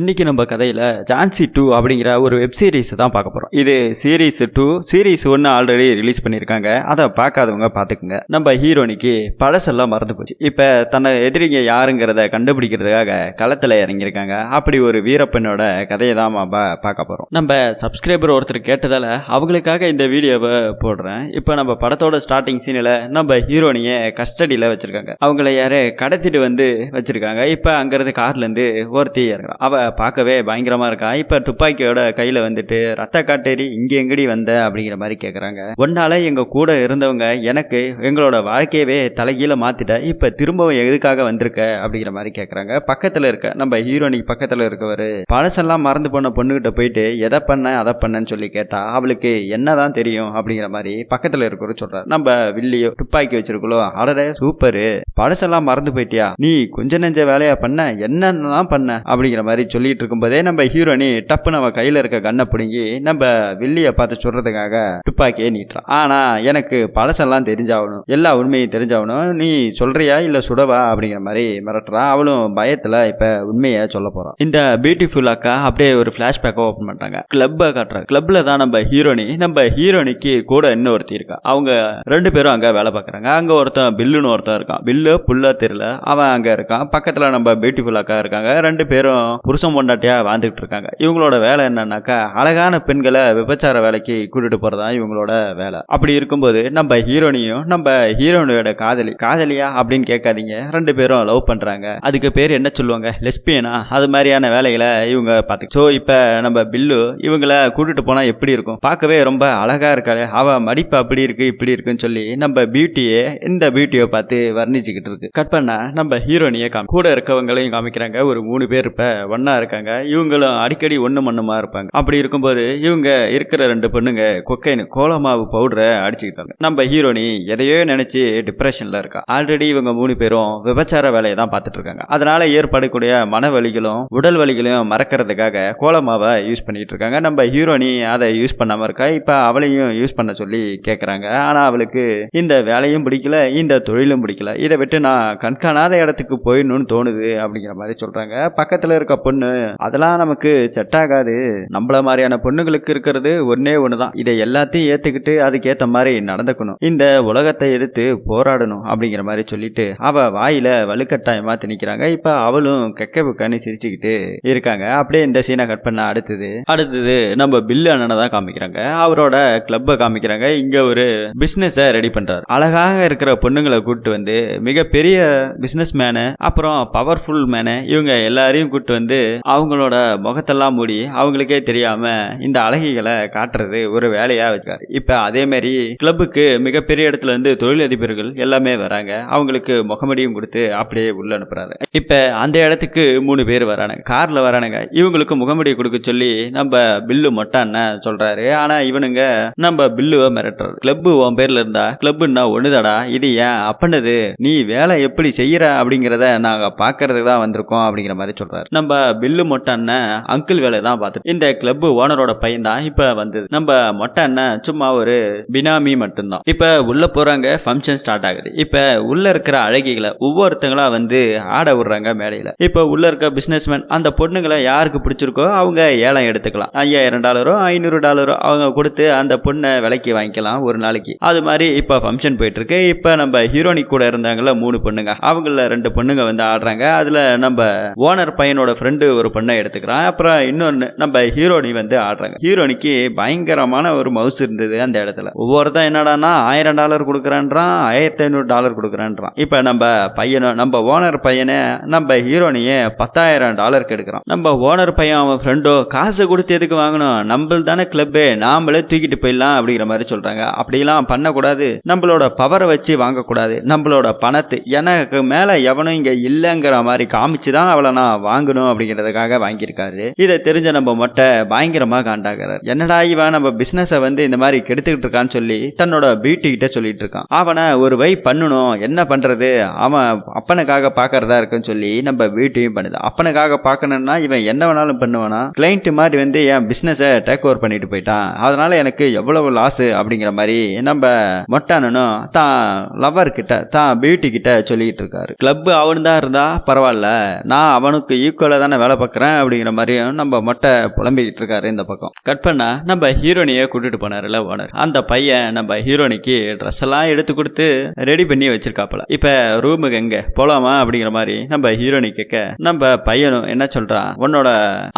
இன்றைக்கி நம்ம கதையில் ஜான்சி டூ அப்படிங்கிற ஒரு வெப் சீரிஸ் தான் பார்க்க போகிறோம் இது சீரீஸ் டூ சீரிஸ் ஒன்று ஆல்ரெடி ரிலீஸ் பண்ணியிருக்காங்க. அதை பார்க்காதவங்க பார்த்துக்குங்க. நம்ம ஹீரோனிக்கு பழசெல்லாம் மறந்து போச்சு. இப்போ தன்னை எதிரிங்க யாருங்கிறத கண்டுபிடிக்கிறதுக்காக களத்தில் இறங்கியிருக்காங்க. அப்படி ஒரு வீரப்பெண்ணோட கதையை தான் நம்ம பார்க்க போகிறோம் நம்ம சப்ஸ்கிரைபர் ஒருத்தர் கேட்டதால் அவங்களுக்காக இந்த வீடியோவை போடுறேன். இப்போ நம்ம படத்தோட ஸ்டார்டிங் சீனில் நம்ம ஹீரோனியை கஸ்டடியில் வச்சுருக்காங்க. அவங்கள யாரே கடத்திட்டு வந்து வச்சுருக்காங்க. இப்போ அங்கேருந்து கார்லேருந்து ஒருத்தி இறங்குறான் அவள் பார்க்கவே பயங்கரமா இருக்கா? இப்ப துப்பாக்கியோட கையில வந்துட்டு ரத்த காட்டேரி இங்க எங்கடி வந்த? அப்படிங்கிற மாதிரி கேக்குறாங்க. ஒன்னால எங்க கூட இருந்தவங்க எனக்கு எங்களோட வாழ்க்கையவே தலைகீழ மாத்திட்ட. இப்ப திரும்பவும் எதுக்காக வந்திருக்க? அப்படிங்கிற மாதிரி கேக்குறாங்க. பக்கத்துல இருக்க நம்ம ஹீரோனிக்கு பக்கத்துல இருக்கவர் பழசெல்லாம் மறந்து போன பொண்ணுகிட்ட போயிட்டு எதை பண்ண அதை பண்ணன்னு சொல்லி கேட்டா அவளுக்கு என்னதான் தெரியும்? அப்படிங்கிற மாதிரி பக்கத்துல இருக்கிறவர் சொல்றாரு. நம்ம வில்லியோ துப்பாக்கி வச்சிருக்கோம் அடரே சூப்பரு. பழசெல்லாம் மறந்து போயிட்டியா? நீ கொஞ்ச நெஞ்ச வேலையா பண்ண? என்னென்னலாம் பண்ண? அப்படிங்கிற மாதிரி சொல்லிட்டு இருக்கும்போதே நம்ம ஹீரோனி டப்புன்னு நம்ம கையில இருக்க கண்ணை பிடுங்கி நம்ம வில்லியை பார்த்து சொல்றதுக்காக துப்பாக்கியே நீட்டுறான். ஆனா எனக்கு பழசெல்லாம் தெரிஞ்சாகணும் எல்லா உண்மையும் தெரிஞ்சாகணும். நீ சொல்றியா இல்லை சுடவா அப்படிங்கிற மாதிரி மிரட்டுறான். அவளும் பயத்துல இப்போ உண்மையை சொல்ல போறான். இந்த பியூட்டிஃபுல் அக்கா அப்படியே ஒரு ஃப்ளாஷ்பேக்கை ஓப்பன் பண்ணுறாங்க கிளப்பை காட்டுறாங்க. கிளப்ல தான் நம்ம ஹீரோனி நம்ம ஹீரோனிக்கு கூட இன்னொருத்தி இருக்கா. அவங்க ரெண்டு பேரும் அங்க வேலை பார்க்குறாங்க. அங்க ஒருத்தன் பில்லுன்னு ஒருத்தன் இருக்கான். பில்லு புல்லா தெரியல. அவன் அங்கே இருக்கான். பக்கத்துல நம்ம பியூட்டிஃபுல் அக்கா இருக்காங்க. ரெண்டு பேரும் புருஷன் பொண்டாட்டியாக வாழ்ந்துக்கிட்டு இருக்காங்க இவங்களோட வேலை என்னன்னாக்கா அழகான பெண்களை விபச்சார வேலைக்கு கூட்டிட்டு போறதா இவங்களோட வேலை. அப்படி இருக்கும்போது நம்ம ஹீரோனியும் நம்ம ஹீரோனியோட காதலி காதலியா அப்படின்னு கேட்காதீங்க. ரெண்டு பேரும் லவ் பண்றாங்க. அதுக்கு பேர் என்ன சொல்லுவாங்க? லெஸ்பியனா? அது மாதிரியான வேலைகளை இவங்க பார்த்து ஸோ இப்போ நம்ம பில்லு இவங்கள கூட்டிட்டு போனா எப்படி இருக்கும்? பார்க்கவே ரொம்ப அழகா இருக்காளே. அவ மடிப்பு அப்படி இருக்கு இப்படி இருக்குன்னு சொல்லி நம்ம பியூட்டியே இந்த பியூட்டியை பார்த்து வர்ணிச்சுக்கிட்டு இருக்கு. கட் பண்ணா நம்ம ஹீரோனியை காமி கூட இருக்கவங்களையும் காமிக்கிறாங்க. ஒரு மூணு பேர் இப்போ ஒன்னா ஒன்றா இருக்காங்க. இவங்களும் அடிக்கடி ஒன்று மண்ணுமா இருப்பாங்க. அப்படி இருக்கும்போது இவங்க இருக்கிற ரெண்டு பொண்ணுங்க கொக்கைனு கோலமாவு பவுடரை அடிச்சுக்கிட்டாங்க. நம்ம ஹீரோனி எதையோ நினைச்சு டிப்ரெஷன்ல இருக்கா. ஆல்ரெடி இவங்க மூணு பேரும் விபச்சார வேலையை தான் பார்த்துட்டு இருக்காங்க. அதனால ஏற்படக்கூடிய மன வலிகளும் உடல் வலிகளையும் மறக்கிறதுக்காக கோலமாவை யூஸ் பண்ணிட்டு இருக்காங்க. நம்ம ஹீரோனி அதை யூஸ் பண்ணாம இருக்கா? இப்ப அவளையும் யூஸ் பண்ண சொல்லி கேட்கறாங்க ஆனா அவளுக்கு இந்த வேலையும் பிடிக்கல இந்த தொழிலும் பிடிக்கல. இதை விட்டு நான் கண்காணாத இடத்துக்கு போயிடணும்னு தோணுது அப்படிங்கிற மாதிரி சொல்றாங்க. பக்கத்துல இருக்க பொண்ணு அதெல்லாம் நமக்கு செட் ஆகாது. நம்மள மாதிரியான பொண்ணுங்களுக்கு இருக்கிறது ஒன்னே ஒண்ணுதான். இதை எல்லாத்தையும் ஏத்துக்கிட்டு அதுக்கேத்த மாதிரி நடந்துக்கணும். இந்த உலகத்தை எதிர்த்து போராடணும் அப்படிங்கிற மாதிரி சொல்லிட்டு அவ வாயில வலுக்கட்டாயமா திணிக்கிறாங்க. இப்ப அவளும் கெக்க புக்கான்னு சிரிச்சுக்கிட்டு இருக்காங்க. அப்படியே இந்த சீனை கட் பண்ண அடுத்தது. அடுத்தது நம்ம பில்லு அண்ணனை தான் காமிக்கிறாங்க. அவரோட கிளப்பை காமிக்கிறாங்க. இங்க ஒரு பிசினஸ ரெடி பண்றாரு. அழகாக இருக்கிற பொண்ணுங்களை கூப்பிட்டு வந்து மிகப்பெரிய பிசினஸ் மேனு அப்புறம் பவர்ஃபுல் மேனு இவங்க எல்லாரையும் கூப்பிட்டு வந்து அவங்களோட முகத்தெல்லாம் மூடி அவங்களுக்கே தெரியாம இந்த அழகிகளை காட்டுறது ஒரு வேலையா வச்சிருக்காரு இப்ப அதே மாதிரி கிளப்புக்கு மிகப்பெரிய இடத்துல இருந்து தொழிலதிபர்கள் எல்லாமே வராங்க. அவங்களுக்கு முகமடியும் கொடுத்து அப்படியே உள்ள அனுப்புறாரு. இப்ப அந்த இடத்துக்கு மூணு பேர் வரானுங்க. கார்ல வரானுங்க. இவங்களுக்கு முகமடி கொடுக்க சொல்லி நம்ம பில்லு மொட்டான்னு சொல்றாரு. ஆனா இவனுங்க நம்ம பில்லுவை மிரட்டுறது. கிளப்பு உன் பேர்ல இருந்தா கிளப்புன்னா ஒண்ணுதாடா? இது ஏன் அப்பனது? நீ வேலை எப்படி செய்யற அப்படிங்கிறத நாங்க பாக்குறதுக்கு தான் வந்திருக்கோம் அப்படிங்கிற மாதிரி சொல்றாரு. நம்ம பில்லு மொட்டை அண்ணன் அங்கிள் வேலை தான் பார்த்து இந்த கிளப் ஓனரோட பையன் தான் இப்ப வந்தது. நம்ம மொட்டை அண்ணன் சும்மா ஒரு பினாமி மட்டும்தான். இப்ப உள்ள போறாங்க ஃபங்க்ஷன் ஸ்டார்ட் ஆகுது. இப்ப உள்ள இருக்கிற அழகிகளை ஒவ்வொருத்தங்களா வந்து ஆட விடுறாங்க மேடையில. இப்ப உள்ள இருக்க பிசினஸ்மேன் அந்த பொண்ணுங்களை யாருக்கு பிடிச்சிருக்கோ அவங்க ஏலம் எடுத்துக்கலாம். ஐயாயிரம் டாலரோ ஐநூறு டாலரோ அவங்க கொடுத்து அந்த பொண்ணை விலைக்கு வாங்கிக்கலாம் ஒரு நாளைக்கு. அது மாதிரி இப்ப ஃபங்க்ஷன் போயிட்டு இருக்கு இப்ப நம்ம ஹீரோனி கூட இருந்தாங்கல்ல மூணு பொண்ணுங்க. அவங்கள ரெண்டு பொண்ணுங்க வந்து ஆடுறாங்க. அதுல நம்ம ஓனர் பையனோட ஃப்ரெண்டு ஒரு பொண்ணை எடுத்துக்கிறான். அப்புறம் இன்னொன்று நம்ம ஹீரோனி வந்து ஆடுறாங்க. ஹீரோனிக்கு பயங்கரமான ஒரு மவுஸ் இருந்தது அந்த இடத்துல. ஒவ்வொருத்தன் என்னடான்னா ஆயிரம் டாலர் கொடுக்குறான்றான் ஆயிரத்தி ஐநூறு டாலர் கொடுக்குறான்றான். இப்போ நம்ம பையனை நம்ம ஓனர் பையனை நம்ம ஹீரோனியை பத்தாயிரம் டாலருக்கு எடுக்கிறான். நம்ம ஓனர் பையன் அவன் ஃப்ரெண்டோ காசு கொடுத்து எதுக்கு வாங்கணும்? நம்மள் தானே கிளப்பு நாமளே தூக்கிட்டு போயிடலாம் அப்படிங்கிற மாதிரி சொல்கிறாங்க அப்படிலாம் பண்ணக்கூடாது. நம்மளோட பவரை வச்சு வாங்கக்கூடாது. நம்மளோட பணத்தை எனக்கு மேலே எவனும் இங்கே இல்லைங்கிற மாதிரி காமிச்சு தான் அவளை நான் வாங்கணும் அப்படிங்கிறதுக்காக வாங்கியிருக்காரு. இதை தெரிஞ்ச நம்ம மொட்டை பயங்கரமாக காண்டாகிறார். என்னடா இவன் நம்ம பிசினஸை வந்து இந்த மாதிரி கெடுத்துக்கிட்டு இருக்கான்னு சொல்லி தன்னோட பியூட்டி கிட்ட சொல்லிட்டு இருக்கான். அவனை ஒரு வை பண்ணணும். என்ன பண்றது? அவன் அப்பனுக்காக பாக்குறதா இருக்குன்னு சொல்லி நம்ம பியூட்டியும் பண்ணுது. அப்பனுக்காக பார்க்கணும்னா இவன் என்ன வேணாலும் பண்ணுவானா? கிளைண்ட் மாதிரி வந்து என் பிசினஸை டேக் ஓவர் பண்ணிட்டு போயிட்டான். அதனால எனக்கு எவ்வளவு லாஸ் அப்படிங்கிற மாதிரி நம்ம மொட்டானனும் தான் லவர் கிட்ட தான் பியூட்டி கிட்ட சொல்லிட்டு இருக்காரு. கிளப் அவனு தான் இருந்தா பரவாயில்ல. நான் அவனுக்கு ஈக்குவலாக தானே வேலை பார்க்குறேன் அப்படிங்கிற மாதிரியும் நம்ம மொட்டை புலம்பிக்கிட்டு இருக்காரு இந்த பக்கம். கட் பண்ணா நம்ம ஹீரோனியை கூட்டிட்டு போனார்ல ஓனர் அந்த பையன் நம்ம ஹீரோனிக்கு ட்ரெஸ் எல்லாம் எடுத்து கொடுத்து ரெடி பண்ணி வச்சிருக்காப்புல. இப்போ ரூமுக்கு எங்க? போலாமா அப்படிங்கிற மாதிரி நம்ம ஹீரோனி கேட்க நம்ம பையனும் என்ன சொல்றான்? உன்னோட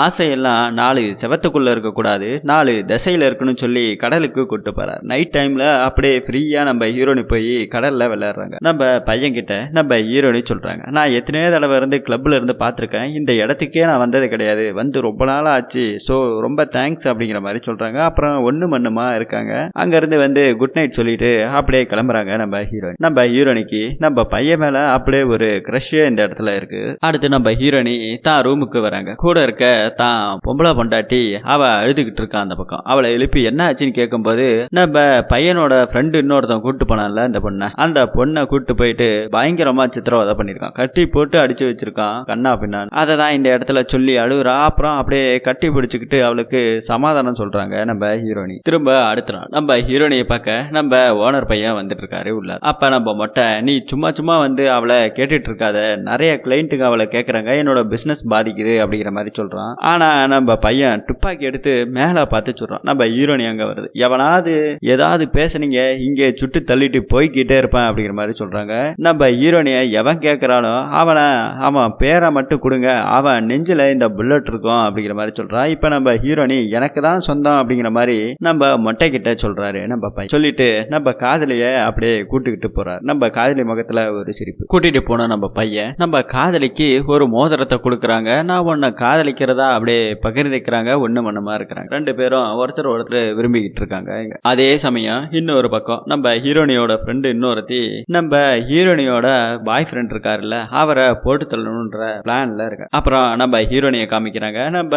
ஆசையெல்லாம் நாலு செவத்துக்குள்ள இருக்கக்கூடாது நாலு திசையில இருக்கணும்னு சொல்லி கடலுக்கு கூட்டு போறார். நைட் டைம்ல அப்படியே ஃப்ரீயா நம்ம ஹீரோனி போய் கடல்ல விளையாடுறாங்க. நம்ம பையன் கிட்ட நம்ம ஹீரோனி சொல்றாங்க நான் எத்தனையோ தடவை இருந்து கிளப்ல இருந்து பார்த்துருக்கேன். இந்த இடத்துக்கு நான் வந்தது கிடையாது. வந்து ரொம்ப நாள் ஆச்சு. ஸோ ரொம்ப தேங்க்ஸ் அப்படிங்கிற மாதிரி சொல்கிறாங்க அப்புறம் ஒன்று மண்ணுமா இருக்காங்க. அங்கேருந்து வந்து குட் நைட் சொல்லிட்டு அப்படியே கிளம்புறாங்க நம்ம ஹீரோயின் நம்ம ஹீரோனிக்கு நம்ம பையன் மேலே அப்படியே ஒரு க்ரஷ்ஷே இந்த இடத்துல இருக்கு. அடுத்து நம்ம ஹீரோனி தான் ரூமுக்கு வராங்க. கூட இருக்க தான் பொம்பளை பொண்டாட்டி அவள் அழுதுகிட்டு இருக்கான் அந்த பக்கம். அவளை எழுப்பி என்ன ஆச்சுன்னு கேட்கும்போது நம்ம பையனோட ஃப்ரெண்டு இன்னொருத்தன் கூட்டு போனான்ல அந்த பொண்ணை. அந்த பொண்ணை கூட்டு போயிட்டு பயங்கரமா சித்திரவதை பண்ணியிருக்கான். கட்டி போட்டு அடிச்சு வச்சிருக்கான் கண்ணா பின்னான் அதை தான் இந்த இடத்துல சொல்லி அழுகுறா அப்புறம் அப்படியே கட்டி பிடிச்சிக்கிட்டு அவளுக்கு சமாதானம் சொல்றாங்க நம்ம ஹீரோனி திரும்ப அடுத்த நாள் நம்ம ஹீரோனியை பார்க்க நம்ம ஓனர் பையன் வந்துட்டு இருக்காரு உள்ள. அப்ப நம்ம மொட்டை நீ சும்மா சும்மா வந்து அவளை கேட்டுட்டு இருக்காத. நிறைய கிளைண்ட்டுங்க அவளை கேட்குறாங்க என்னோட பிசினஸ் பாதிக்குது அப்படிங்கிற மாதிரி சொல்றான். ஆனா நம்ம பையன் துப்பாக்கி எடுத்து மேலே பார்த்து சொல்றான். நம்ம ஹீரோனி அங்க வருது. எவனாவது ஏதாவது பேசுனீங்க இங்கே சுட்டு தள்ளிட்டு போய்கிட்டே இருப்பேன் அப்படிங்கிற மாதிரி சொல்றாங்க. நம்ம ஹீரோனியை எவன் கேட்கறானோ அவனை அவன் பேரை மட்டும் கொடுங்க. அவன் நெஞ்சில் இந்த புல்லட் இருக்கும் அப்படிங்கிற மாதிரி சொல்றான் இப்போ நம்ம ஹீரோனி எனக்கு தான் சொந்தம் அப்படிங்கிற மாதிரி நம்ம மொட்டை கிட்ட சொல்றாரு. நம்ம பையன் சொல்லிட்டு நம்ம காதலியை அப்படியே கூட்டுக்கிட்டு போறாரு. நம்ம காதலி முகத்துல ஒரு சிரிப்பு. கூட்டிட்டு போன நம்ம பையன் நம்ம காதலிக்கு ஒரு மோதிரத்தை கொடுக்குறாங்க. நான் ஒன்று காதலிக்கிறதா அப்படியே பகிர்ந்துக்கிறாங்க. ஒன்று மண்ணமா இருக்கிறாங்க. ரெண்டு பேரும் ஒருத்தர் ஒருத்தர் விரும்பிக்கிட்டு இருக்காங்க. அதே சமயம் இன்னொரு பக்கம் நம்ம ஹீரோனியோட ஃப்ரெண்டு இன்னொருத்தி நம்ம ஹீரோனியோட பாய் ஃப்ரெண்ட் இருக்காருல்ல அவரை போட்டு தள்ளணுன்ற பிளான்ல இருக்க. அப்புறம் நம்ம ஹீரோனியை காமிக்கிறாங்க நம்ம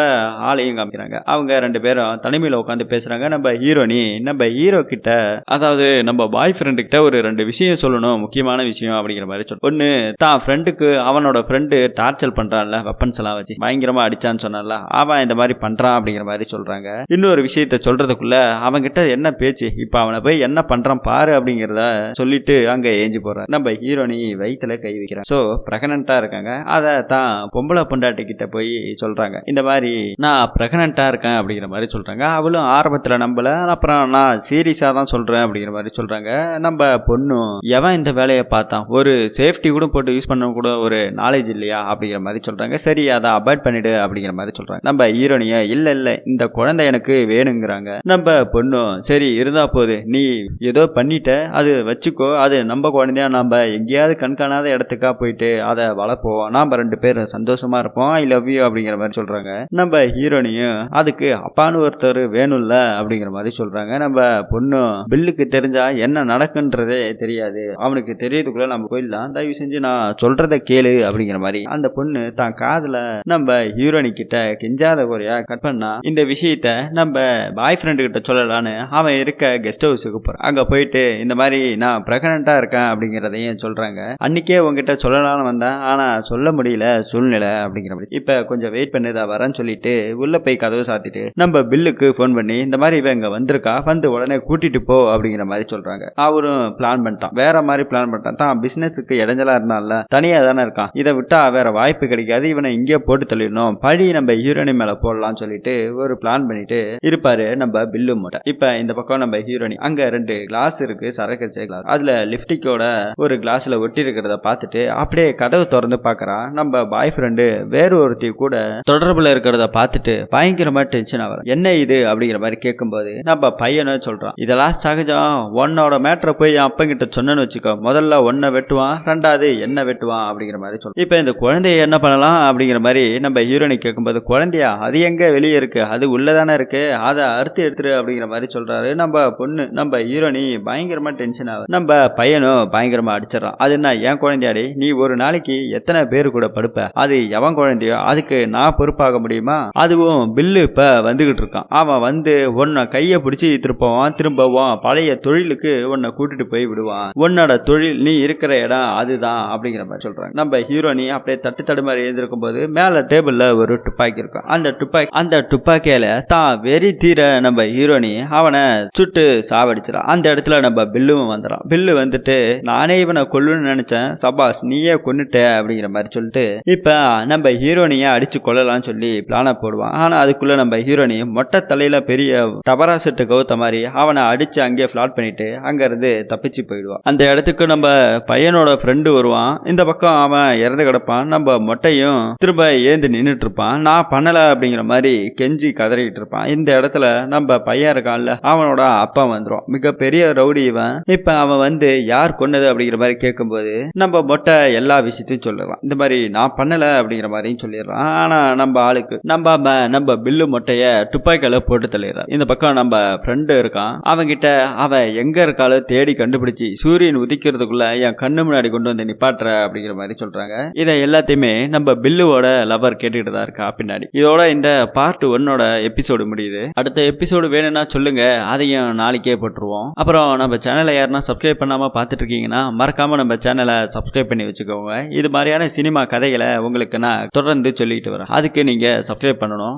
ஆளையும் காமிக்கிறாங்க. அவங்க ரெண்டு பேரும் தனிமையில் உட்காந்து பேசுறாங்க நம்ம ஹீரோனி நம்ம ஹீரோ கிட்ட அதாவது நம்ம பாய் ஃப்ரெண்டு கிட்ட ஒரு ரெண்டு விஷயம் சொல்லணும் முக்கியமான விஷயம் அப்படிங்கிற மாதிரி சொல்லணும் ஒன்று தான் ஃப்ரெண்டுக்கு அவனோட ஃப்ரெண்டு டார்ச்சர் பண்றான்ல வெப்பன்ஸ் எல்லாம் வச்சு. பயங்கரமா அடிச்சான்னு சொன்னான்ல அவன் இந்த மாதிரி பண்றான் அப்படிங்கிற மாதிரி சொல்றாங்க. இன்னொரு விஷயத்த சொல்றதுக்குள்ள அவன்கிட்ட என்ன பேச்சு? இப்ப அவனை போய் என்ன பண்றான் பாரு அப்படிங்கிறத சொல்லிட்டு அங்க ஏஞ்சி போறான் நம்ம ஹீரோனி வயிற்றுல கை வைக்கிறான். ஸோ பிரெகனண்டா இருக்காங்க. அதை தான் பொம்பளை பொண்டாட்டிக்கு கிட்ட போய் சொல்றாங்க. இந்த மாதிரி நான் பிரெகனண்டா இருக்கேன் அப்படிங்கிற மாதிரி சொல்றாங்க. அவளும் ஆரம்பத்துல நம்பல. அப்புறம் நான் சீரியஸா தான் சொல்றேன் அப்படிங்கிற மாதிரி சொல்றாங்க. நம்ம பொண்ணும் எவன் இந்த வேலையை பார்த்தான்? ஒரு சேஃப்டி கூட போட்டு யூஸ் பண்ண கூட ஒரு நாலேஜ் இல்லையா? அப்படிங்கிற மாதிரி சொல்றாங்க. சரி அதை அவாய்ட் பண்ணிடு அப்படிங்கிற மாதிரி சொல்றாங்க. நம்ம ஹீரோனிய இல்ல இல்ல இந்த குழந்தை எனக்கு வேணுங்கிறாங்க. நம்ம பொண்ணும் சரி இருந்தா போது நீ ஏதோ பண்ணிட்ட அது வச்சுக்கோ. அது நம்ம குழந்தையா? நம்ம எங்கேயாவது கண்காணாத இடத்துக்கா போயிட்டு அதை வளர்ப்போம். நாம ரெண்டு பேரும் சந்தோஷமா இருப்போம். ஐ லவ் யூ அப்படிங்கிற மாதிரி சொல்றாங்க. நம்ம ஹீரோனியும் அதுக்கு அப்பான்னு ஒருத்தர் வேணும்ல அப்படிங்கிற மாதிரி சொல்றாங்க. நம்ம பொண்ணு பில்லுக்கு தெரிஞ்சா என்ன நடக்குன்றதே தெரியாது. அவனுக்கு தெரியறதுக்குள்ள நம்ம போயிடலாம். தயவு செஞ்சு நான் சொல்றத கேளு அப்படிங்கிற மாதிரி அந்த பொண்ணு தான் காதுல நம்ம ஹீரோனி கிட்ட கெஞ்சாத குறையா கட் பண்ணா இந்த விஷயத்த நம்ம பாய் ஃப்ரெண்டு கிட்ட சொல்லலான்னு அவன் இருக்க கெஸ்ட் ஹவுஸுக்கு போறான். அங்க போயிட்டு இந்த மாதிரி நான் பிரெக்னண்டா இருக்கேன் அப்படிங்கிறதையும் சொல்றாங்க. அன்னைக்கே உங்ககிட்ட சொல்லலாம்னு வந்தேன். ஆனா சொல்ல முடியல சூழ்நிலை அப்படிங்கிற மாதிரி இப்ப கொஞ்சம் வெயிட் பண்ணதா வரேன்னு சொல்லிட்டு உள்ள போய் கதவு சாத்திட்டு நம்ம பில்லுக்கு ஃபோன் பண்ணி இந்த மாதிரி இவன் இங்க வந்திருக்கா? வந்து உடனே கூட்டிட்டு போ அப்படிங்கிற மாதிரி சொல்றாங்க. அவரும் பிளான் பண்ணிட்டான். வேற மாதிரி பிளான் பண்ணிட்டான். தான் பிசினஸுக்கு இடைஞ்சலா இருந்தான்ல. தனியா தானே இருக்கான். இதை விட்டா வேற வாய்ப்பு கிடைக்காது. இவனை இங்கே போட்டு தள்ளிடணும். பழி நம்ம ஹீரோனி மேல போடலாம்னு சொல்லிட்டு ஒரு பிளான் பண்ணிட்டு இருப்பாரு நம்ம பில்லு மூட்டை. இப்ப இந்த பக்கம் நம்ம ஹீரோனி அங்க ரெண்டு கிளாஸ் இருக்கு. சரக்கு கிளாஸ் அதுல லிப்டிக்கோட ஒரு கிளாஸ்ல ஒட்டி இருக்கிறத பார்த்துட்டு அப்படியே கதவு திறந்து பாக்குறான் நம்ம பாய் ஃப்ரெண்டு வேறு ஒருத்தி கூட தொடர்புல இருக்கிறத பார்த்துட்டு பயங்கரமா டென்ஷன் ஆகிறான் என்ன இது? அப்படிங்கிற மாதிரி கேட்கும்போது நம்ம பையனை சொல்றான். இதெல்லாம் சகஜம். உன்னோட மேட்டரை போய் என் அப்பங்கிட்ட சொன்னேன்னு வச்சுக்கோ. முதல்ல ஒன்னை வெட்டுவான். ரெண்டாவது என்ன வெட்டுவான்? அப்படிங்கிற மாதிரி சொல்லுவோம் இப்போ இந்த குழந்தைய என்ன பண்ணலாம் அப்படிங்கிற மாதிரி நம்ம ஹீரோனி கேட்கும்போது குழந்தையா அது எங்க வெளியே இருக்கு? அது உள்ளதானே இருக்கு? அதை அறுத்து எடுத்துரு அப்படிங்கிற மாதிரி சொல்றாரு. நம்ம பொண்ணு நம்ம ஹீரோனி பயங்கரமா டென்ஷன் ஆகுது நம்ம பையனும் பயங்கரமா அடிச்சிடறான். அது என்ன என் குழந்தையாடி? நீ ஒரு நாளைக்கு எத்தனை பேர் கூட படுப்ப? அது எவன் குழந்தையோ அதுக்கு நான் பொறுப்பாக முடியுமா? அதுவும் பில்லு இப்ப வந்துகிட்டு இருக்கான். அவன் வந்து உன்னை கையை பிடிச்சி திருப்பவான் திரும்பவான். பழைய தொழிலுக்கு உன்னை கூட்டிட்டு போய் விடுவான். உன்னோட தொழில் நீ இருக்கிற இடம் அதுதான் அப்படிங்கிற மாதிரி சொல்றாங்க. நம்ம ஹீரோனி அப்படியே தட்டு தடுமாறி எழுந்திருக்கும் போது மேல டேபிள்ல ஒரு துப்பாக்கி இருக்கும். அந்த துப்பாக்கி அந்த துப்பாக்கியில தான் வெறி தீர நம்ம ஹீரோனி அவனை சுட்டு சாவடிச்சிடான் அந்த இடத்துல நம்ம பில்லும் வந்துடும் பில்லு வந்துட்டு நானே இவனை கொல்லுன்னு நினைச்சேன். சபாஸ் நீயே கொன்னுட்ட அப்படிங்கிற மாதிரி சொல்லிட்டு இப்ப நம்ம ஹீரோ ஹீரோனியை அடிச்சு கொள்ளலாம்னு சொல்லி பிளானை போடுவான். ஆனால் அதுக்குள்ளே நம்ம ஹீரோனி மொட்டை தலையில் பெரிய டபரா செட்டு கவுத்த மாதிரி அவனை அடித்து அங்கேயே ஃப்ளாட் பண்ணிட்டு அங்கேருந்து தப்பிச்சு போயிடுவான். அந்த இடத்துக்கு நம்ம பையனோட ஃப்ரெண்டு வருவான். இந்த பக்கம் அவன் இறந்து கிடப்பான். நம்ம மொட்டையும் திரும்ப ஏந்து நின்றுட்டு இருப்பான். நான் பண்ணலை அப்படிங்கிற மாதிரி கெஞ்சி கதறிக்கிட்டு இருப்பான். இந்த இடத்துல நம்ம பையன் இருக்கான்ல அவனோட அப்பா வந்துடும் மிகப்பெரிய ரவுடி இவன். இப்போ அவன் வந்து யார் கொன்னது அப்படிங்கிற மாதிரி கேட்கும்போது நம்ம மொட்டை எல்லா விஷயத்தையும் சொல்லுவான். இந்த மாதிரி நான் பண்ணலை அப்படிங்கிற மாதிரியும் சொல்லிடுறான். ஆனா நம்ம ஆளுக்கு நம்ம நம்ம பில்லு மொட்டைய துப்பாக்கியால போட்டு தள்ளிடுறான் இந்த பக்கம் நம்ம ஃப்ரெண்டு இருக்கான். அவன்கிட்ட அவன் எங்க இருக்காளோ தேடி கண்டுபிடிச்சு சூரியன் உதிக்கிறதுக்குள்ள என் கண்ணு முன்னாடி கொண்டு வந்து நிப்பாட்டுற அப்படிங்கிற மாதிரி சொல்றாங்க. இதை எல்லாத்தையுமே நம்ம பில்லுவோட லவர் கேட்டுக்கிட்டு தான் இருக்கா பின்னாடி. இதோட இந்த பார்ட் ஒன்னோட எபிசோடு முடியுது. அடுத்த எபிசோடு வேணும்னா சொல்லுங்க. அதையும் நாளைக்கே போட்டுருவோம். அப்புறம் நம்ம சேனலை யாருன்னா சப்ஸ்கிரைப் பண்ணாம பார்த்துட்டு இருக்கீங்கன்னா மறக்காம நம்ம சேனலை சப்ஸ்கிரைப் பண்ணி வச்சுக்கோங்க. இது மாதிரியான சினிமா கதைகளை உங்களுக்கு நான் தொடர்ந்து சொல்லிட்டு வரேன் அதுக்கு நீங்கள் சப்ஸ்கிரைப் பண்ணணும்.